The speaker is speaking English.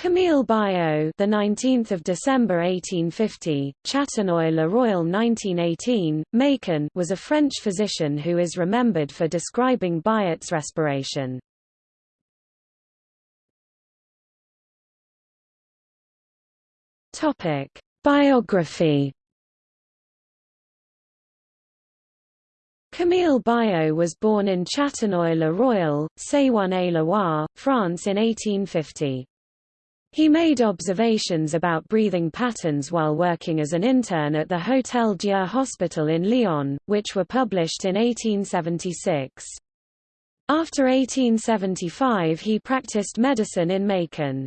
Camille Biot, the 19th of December 1850, Châtenoy-le-Royal 1918, Macon, was a French physician who is remembered for describing Biot's respiration. Topic: Biography. Camille Biot was born in Châtenoy-le-Royal, Saône-et-Loire, France in 1850. He made observations about breathing patterns while working as an intern at the Hôtel Dieu Hospital in Lyon, which were published in 1876. After 1875 he practiced medicine in Macon.